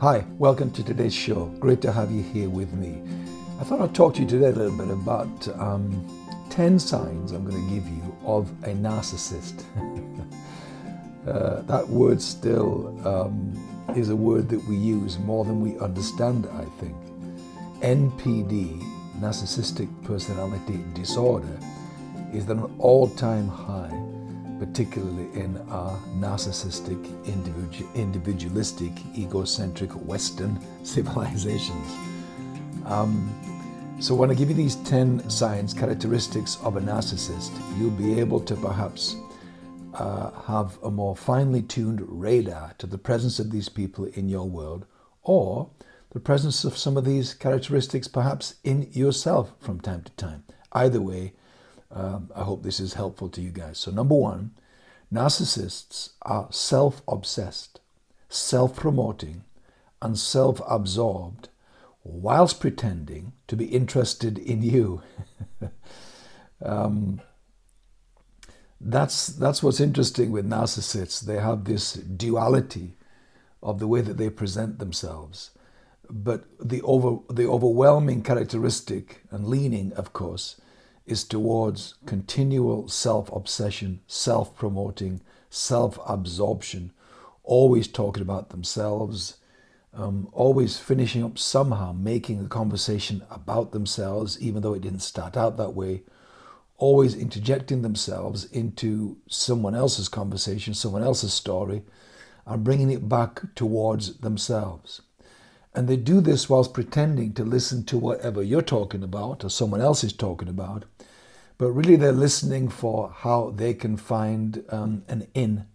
Hi, welcome to today's show. Great to have you here with me. I thought I'd talk to you today a little bit about um, 10 signs I'm going to give you of a narcissist. uh, that word still um, is a word that we use more than we understand, I think. NPD, narcissistic personality disorder, is at an all-time high particularly in our narcissistic, individualistic, egocentric Western civilizations. Um, so when I give you these 10 signs, characteristics of a narcissist, you'll be able to perhaps uh, have a more finely tuned radar to the presence of these people in your world or the presence of some of these characteristics perhaps in yourself from time to time. Either way, um, I hope this is helpful to you guys. So number one, narcissists are self-obsessed, self-promoting, and self-absorbed whilst pretending to be interested in you. um, that's, that's what's interesting with narcissists. They have this duality of the way that they present themselves. But the, over, the overwhelming characteristic and leaning, of course, is towards continual self-obsession, self-promoting, self-absorption, always talking about themselves, um, always finishing up somehow making the conversation about themselves, even though it didn't start out that way, always interjecting themselves into someone else's conversation, someone else's story, and bringing it back towards themselves. And they do this whilst pretending to listen to whatever you're talking about or someone else is talking about. But really, they're listening for how they can find um, an in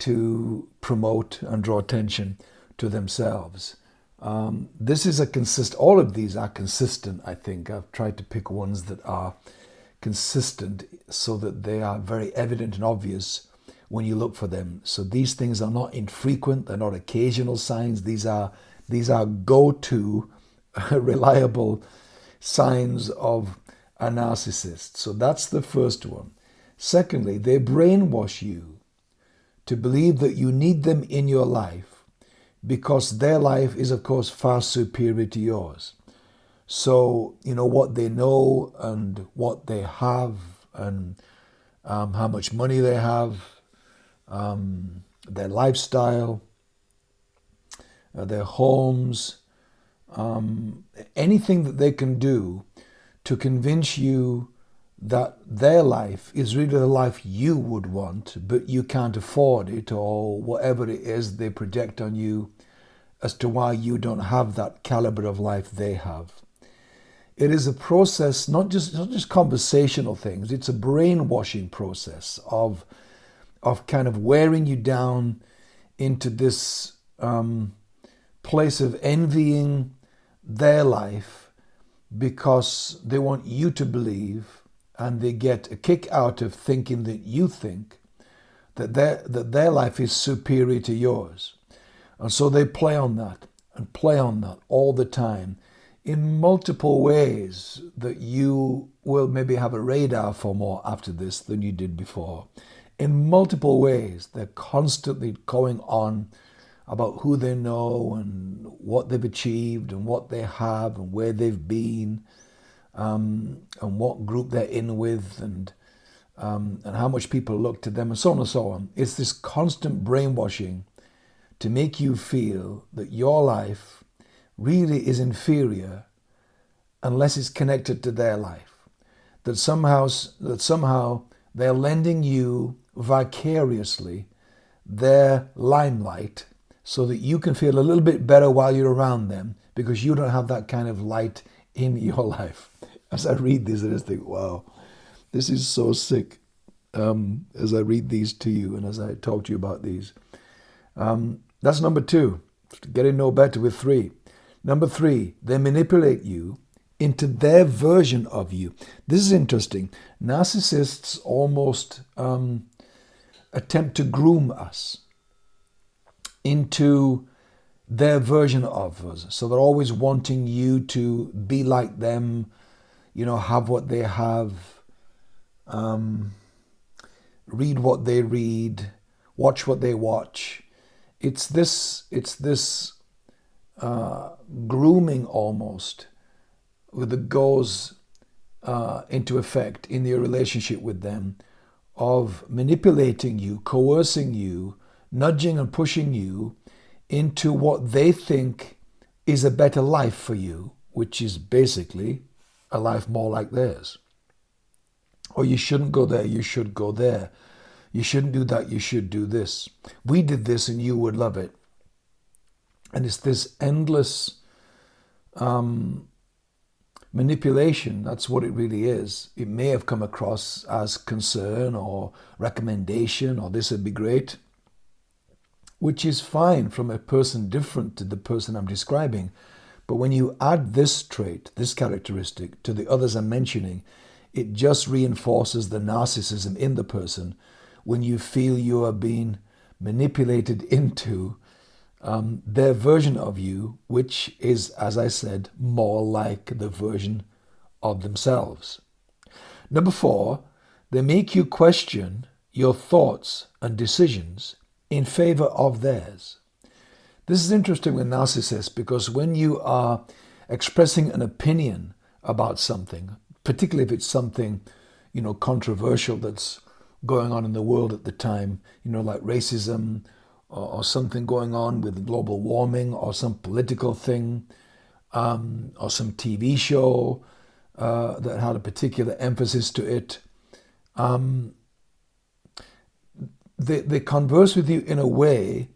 to promote and draw attention to themselves. Um, this is a consist. All of these are consistent. I think I've tried to pick ones that are consistent so that they are very evident and obvious when you look for them. So these things are not infrequent. They're not occasional signs. These are these are go-to, reliable signs of a narcissist. So that's the first one. Secondly, they brainwash you to believe that you need them in your life because their life is, of course, far superior to yours. So, you know, what they know and what they have and um, how much money they have, um, their lifestyle, uh, their homes, um, anything that they can do to convince you that their life is really the life you would want, but you can't afford it or whatever it is they project on you as to why you don't have that caliber of life they have. It is a process, not just, not just conversational things, it's a brainwashing process of, of kind of wearing you down into this um, place of envying their life because they want you to believe and they get a kick out of thinking that you think that their, that their life is superior to yours. And so they play on that and play on that all the time in multiple ways that you will maybe have a radar for more after this than you did before. In multiple ways, they're constantly going on about who they know and what they've achieved and what they have and where they've been um, and what group they're in with and um, and how much people look to them and so on and so on. It's this constant brainwashing to make you feel that your life really is inferior unless it's connected to their life. That somehow, that somehow they're lending you vicariously their limelight so that you can feel a little bit better while you're around them because you don't have that kind of light in your life. As I read this, I just think, wow, this is so sick. Um, as I read these to you and as I talk to you about these. Um, that's number two, getting no better with three. Number three, they manipulate you into their version of you. This is interesting. Narcissists almost um, attempt to groom us into their version of us. So they're always wanting you to be like them, you know, have what they have, um, read what they read, watch what they watch. It's this, it's this uh, grooming almost that goes uh, into effect in your relationship with them of manipulating you, coercing you, nudging and pushing you into what they think is a better life for you, which is basically a life more like theirs. Or you shouldn't go there, you should go there. You shouldn't do that, you should do this. We did this and you would love it. And it's this endless um, manipulation. That's what it really is. It may have come across as concern or recommendation or this would be great, which is fine from a person different to the person I'm describing. But when you add this trait, this characteristic, to the others I'm mentioning, it just reinforces the narcissism in the person when you feel you are being manipulated into um, their version of you, which is, as I said, more like the version of themselves. Number four, they make you question your thoughts and decisions in favor of theirs. This is interesting with narcissists because when you are expressing an opinion about something, particularly if it's something, you know, controversial that's going on in the world at the time, you know, like racism or, or something going on with global warming or some political thing um, or some TV show uh, that had a particular emphasis to it. Um, they, they converse with you in a way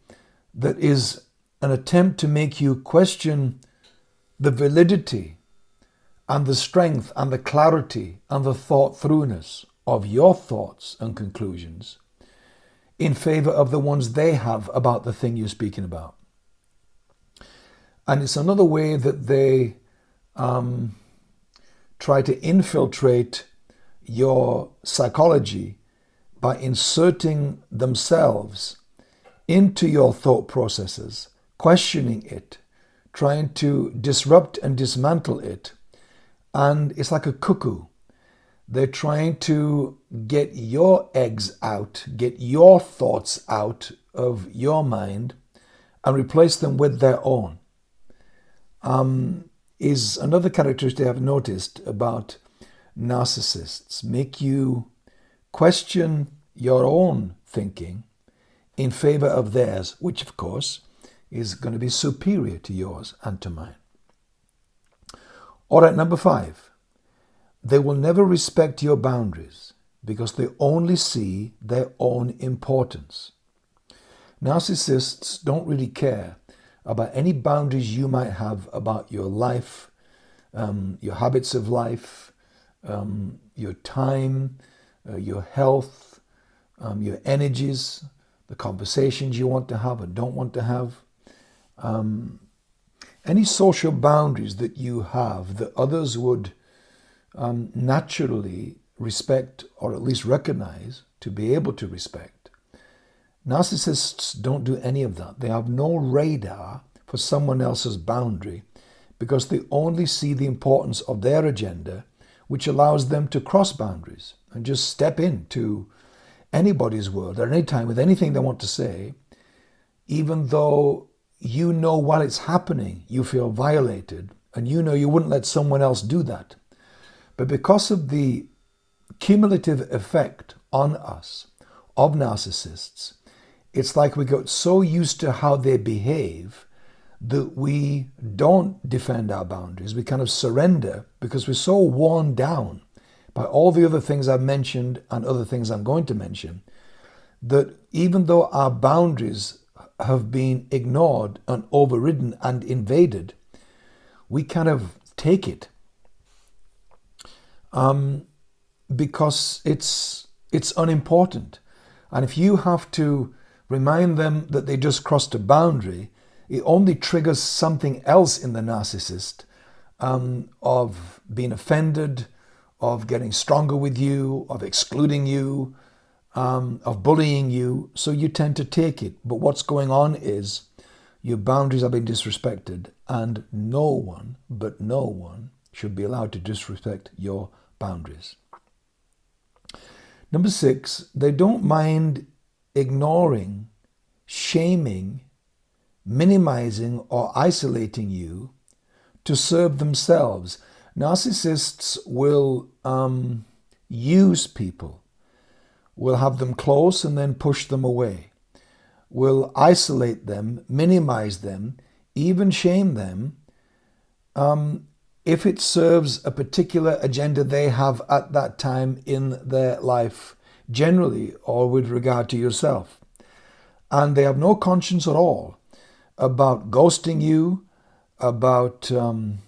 that is an attempt to make you question the validity and the strength and the clarity and the thought throughness of your thoughts and conclusions in favor of the ones they have about the thing you're speaking about. And it's another way that they um, try to infiltrate your psychology by inserting themselves into your thought processes, questioning it, trying to disrupt and dismantle it. And it's like a cuckoo. They're trying to get your eggs out, get your thoughts out of your mind and replace them with their own. Um, is another characteristic I've noticed about narcissists. Make you question your own thinking in favor of theirs, which of course is going to be superior to yours and to mine. All right, number five. They will never respect your boundaries because they only see their own importance. Narcissists don't really care about any boundaries you might have about your life, um, your habits of life, um, your time, uh, your health, um, your energies, the conversations you want to have or don't want to have. Um, any social boundaries that you have that others would um, naturally respect or at least recognize to be able to respect. Narcissists don't do any of that. They have no radar for someone else's boundary because they only see the importance of their agenda, which allows them to cross boundaries and just step into anybody's world at any time with anything they want to say, even though you know while it's happening, you feel violated and you know you wouldn't let someone else do that. But because of the cumulative effect on us of narcissists, it's like we got so used to how they behave that we don't defend our boundaries. We kind of surrender because we're so worn down by all the other things I've mentioned and other things I'm going to mention that even though our boundaries have been ignored and overridden and invaded, we kind of take it um, because it's it's unimportant. And if you have to remind them that they just crossed a boundary, it only triggers something else in the narcissist um, of being offended, of getting stronger with you, of excluding you, um, of bullying you. So you tend to take it. But what's going on is your boundaries are being disrespected, and no one, but no one, should be allowed to disrespect your boundaries. Number six, they don't mind ignoring, shaming minimizing or isolating you to serve themselves. Narcissists will um, use people, will have them close and then push them away, will isolate them, minimize them, even shame them um, if it serves a particular agenda they have at that time in their life, generally, or with regard to yourself. And they have no conscience at all about ghosting you, about um,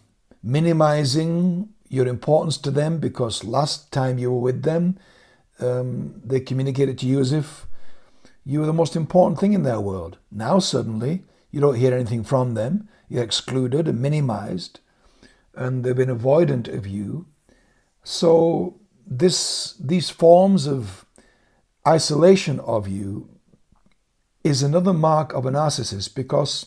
minimizing your importance to them because last time you were with them, um, they communicated to you as if you were the most important thing in their world. Now, suddenly, you don't hear anything from them, you're excluded and minimized, and they've been avoidant of you. So, this, these forms of isolation of you is another mark of a narcissist because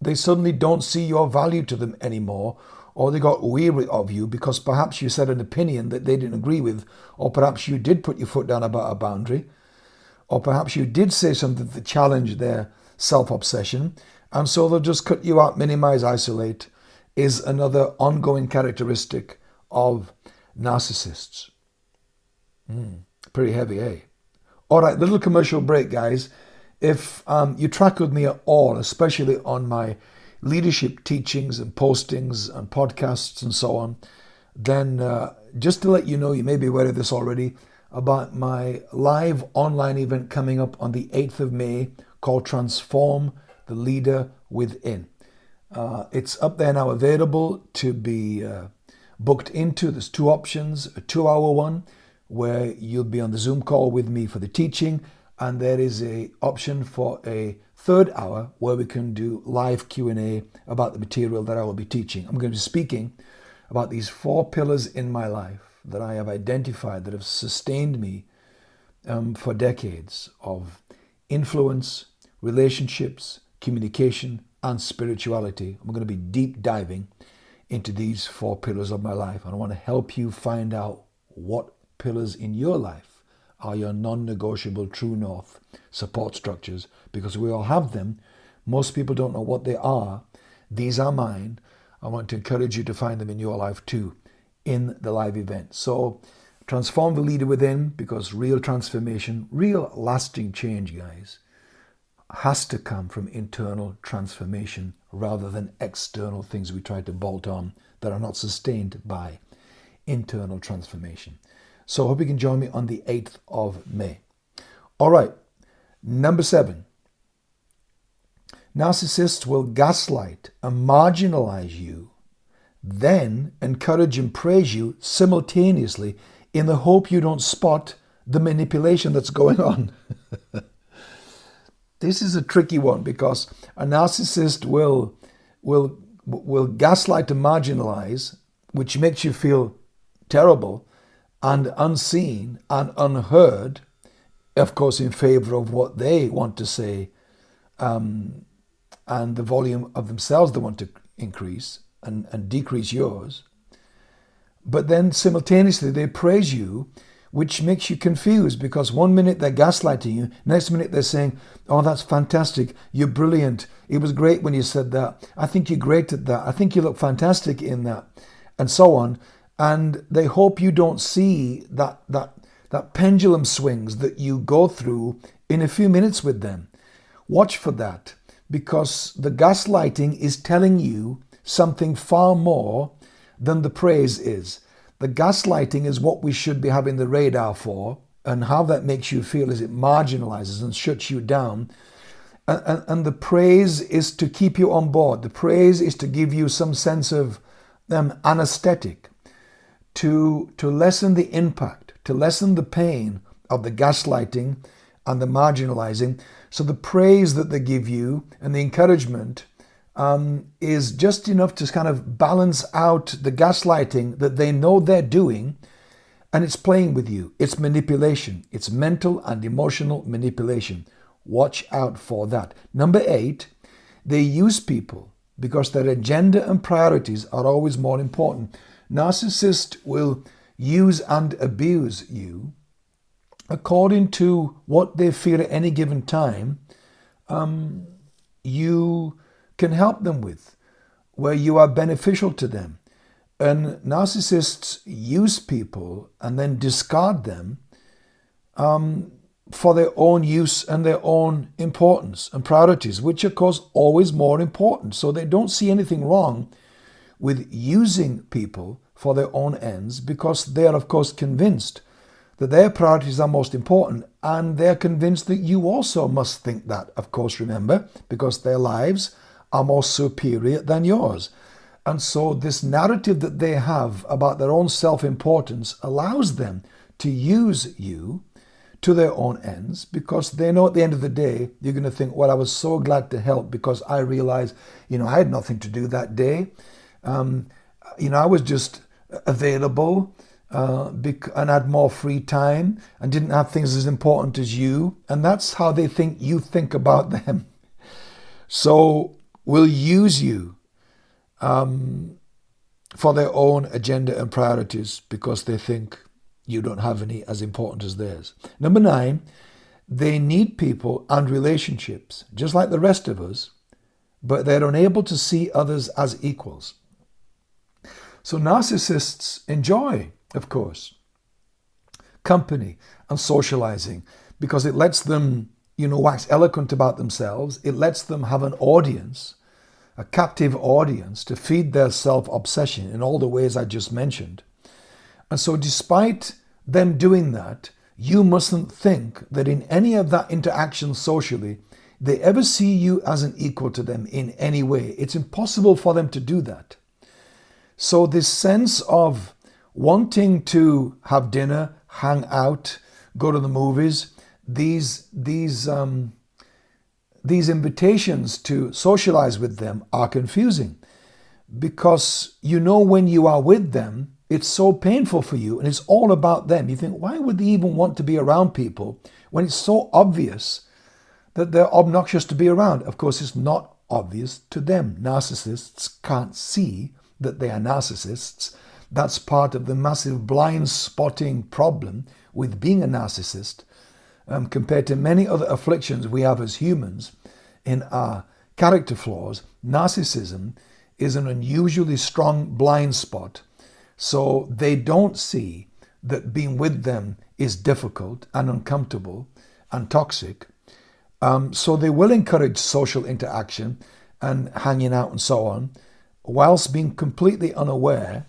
they suddenly don't see your value to them anymore, or they got weary of you because perhaps you said an opinion that they didn't agree with, or perhaps you did put your foot down about a boundary, or perhaps you did say something that challenged their self obsession, and so they'll just cut you out, minimize, isolate, is another ongoing characteristic of narcissists. Mm, pretty heavy, eh? All right, little commercial break, guys. If um, you track with me at all, especially on my leadership teachings and postings and podcasts and so on, then uh, just to let you know, you may be aware of this already, about my live online event coming up on the 8th of May called Transform the Leader Within. Uh, it's up there now available to be uh, booked into. There's two options a two hour one where you'll be on the Zoom call with me for the teaching, and there is a option for a third hour where we can do live Q&A about the material that I will be teaching. I'm going to be speaking about these four pillars in my life that I have identified that have sustained me um, for decades of influence, relationships, communication, and spirituality. I'm going to be deep diving into these four pillars of my life. And I want to help you find out what pillars in your life are your non negotiable true north support structures because we all have them. Most people don't know what they are. These are mine. I want to encourage you to find them in your life too in the live event. So, transform the leader within because real transformation, real lasting change, guys, has to come from internal transformation rather than external things we try to bolt on that are not sustained by internal transformation. So I hope you can join me on the 8th of May. All right, number seven. Narcissists will gaslight and marginalize you, then encourage and praise you simultaneously in the hope you don't spot the manipulation that's going on. this is a tricky one because a narcissist will will will gaslight and marginalize, which makes you feel terrible and unseen and unheard, of course, in favor of what they want to say um, and the volume of themselves they want to increase and, and decrease yours. But then simultaneously they praise you, which makes you confused because one minute they're gaslighting you, next minute they're saying, Oh, that's fantastic. You're brilliant. It was great when you said that. I think you're great at that. I think you look fantastic in that. And so on and they hope you don't see that that that pendulum swings that you go through in a few minutes with them. Watch for that because the gaslighting is telling you something far more than the praise is. The gaslighting is what we should be having the radar for, and how that makes you feel is it marginalizes and shuts you down. And, and, and the praise is to keep you on board. The praise is to give you some sense of um, anesthetic to, to lessen the impact, to lessen the pain of the gaslighting and the marginalizing. So the praise that they give you and the encouragement um, is just enough to kind of balance out the gaslighting that they know they're doing. And it's playing with you. It's manipulation. It's mental and emotional manipulation. Watch out for that. Number eight, they use people because their agenda and priorities are always more important. Narcissist will use and abuse you according to what they feel at any given time um, you can help them with, where you are beneficial to them. And narcissists use people and then discard them um, for their own use and their own importance and priorities, which of course, always more important. So they don't see anything wrong with using people for their own ends because they are, of course, convinced that their priorities are most important and they're convinced that you also must think that, of course, remember, because their lives are more superior than yours. And so, this narrative that they have about their own self importance allows them to use you to their own ends because they know at the end of the day, you're going to think, well, I was so glad to help because I realized, you know, I had nothing to do that day. Um, you know, I was just available uh, and had more free time and didn't have things as important as you. And that's how they think you think about them. So, will use you um, for their own agenda and priorities because they think you don't have any as important as theirs. Number nine, they need people and relationships, just like the rest of us, but they're unable to see others as equals. So narcissists enjoy, of course, company and socializing because it lets them, you know, wax eloquent about themselves. It lets them have an audience, a captive audience to feed their self obsession in all the ways I just mentioned. And so, despite them doing that, you mustn't think that in any of that interaction socially, they ever see you as an equal to them in any way. It's impossible for them to do that. So, this sense of wanting to have dinner, hang out, go to the movies, these, these, um, these invitations to socialize with them are confusing because you know when you are with them, it's so painful for you and it's all about them. You think, why would they even want to be around people when it's so obvious that they're obnoxious to be around? Of course, it's not obvious to them. Narcissists can't see that they are narcissists. That's part of the massive blind spotting problem with being a narcissist um, compared to many other afflictions we have as humans in our character flaws. Narcissism is an unusually strong blind spot so they don't see that being with them is difficult and uncomfortable and toxic. Um, so they will encourage social interaction and hanging out and so on, whilst being completely unaware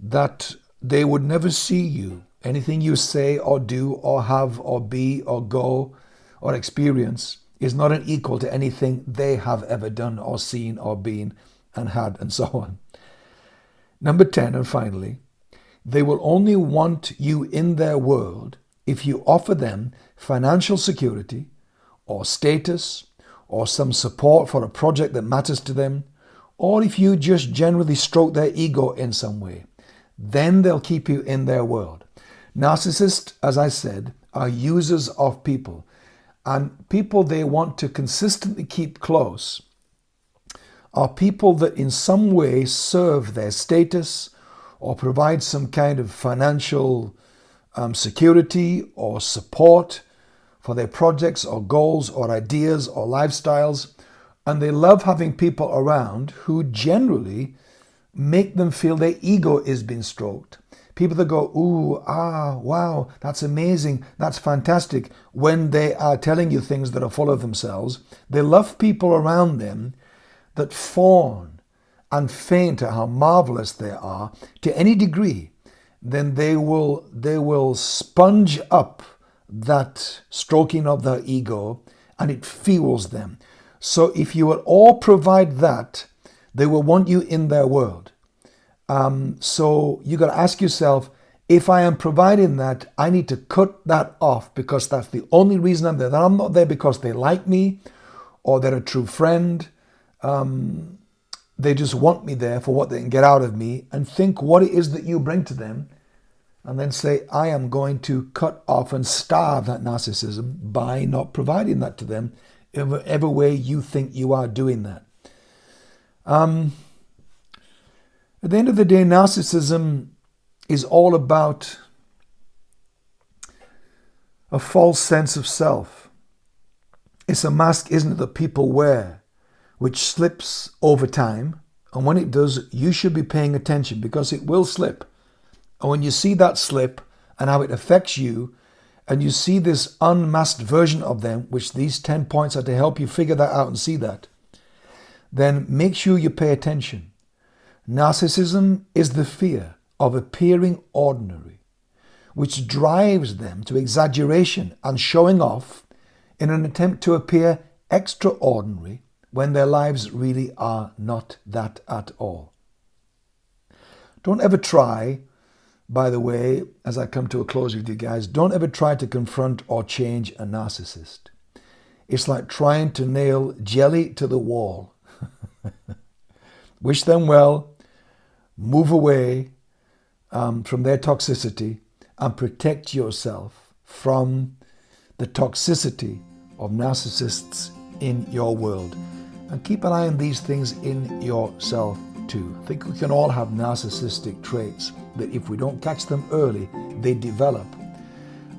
that they would never see you. Anything you say or do or have or be or go or experience is not an equal to anything they have ever done or seen or been and had and so on. Number 10, and finally, they will only want you in their world if you offer them financial security or status or some support for a project that matters to them, or if you just generally stroke their ego in some way. Then they'll keep you in their world. Narcissists, as I said, are users of people, and people they want to consistently keep close are people that in some way serve their status or provide some kind of financial um, security or support for their projects or goals or ideas or lifestyles. And they love having people around who generally make them feel their ego is being stroked. People that go, ooh, ah, wow, that's amazing, that's fantastic, when they are telling you things that are full of themselves. They love people around them that fawn and faint at how marvelous they are to any degree, then they will they will sponge up that stroking of their ego and it fuels them. So if you will all provide that, they will want you in their world. Um, so you got to ask yourself, if I am providing that, I need to cut that off because that's the only reason I'm there. That I'm not there because they like me or they're a true friend um, they just want me there for what they can get out of me and think what it is that you bring to them and then say, I am going to cut off and starve that narcissism by not providing that to them whatever way you think you are doing that. Um, at the end of the day, narcissism is all about a false sense of self. It's a mask, isn't it, that people wear which slips over time. And when it does, you should be paying attention because it will slip. And when you see that slip and how it affects you, and you see this unmasked version of them, which these 10 points are to help you figure that out and see that, then make sure you pay attention. Narcissism is the fear of appearing ordinary, which drives them to exaggeration and showing off in an attempt to appear extraordinary when their lives really are not that at all. Don't ever try, by the way, as I come to a close with you guys, don't ever try to confront or change a narcissist. It's like trying to nail jelly to the wall. Wish them well, move away um, from their toxicity, and protect yourself from the toxicity of narcissists in your world. And keep an eye on these things in yourself too. I think we can all have narcissistic traits that if we don't catch them early, they develop.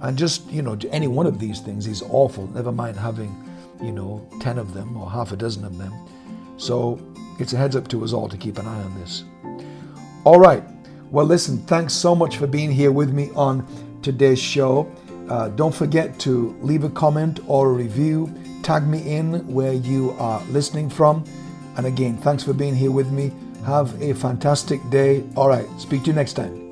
And just, you know, any one of these things is awful, never mind having, you know, 10 of them or half a dozen of them. So it's a heads up to us all to keep an eye on this. All right. Well, listen, thanks so much for being here with me on today's show. Uh, don't forget to leave a comment or a review. Tag me in where you are listening from. And again, thanks for being here with me. Have a fantastic day. All right. Speak to you next time.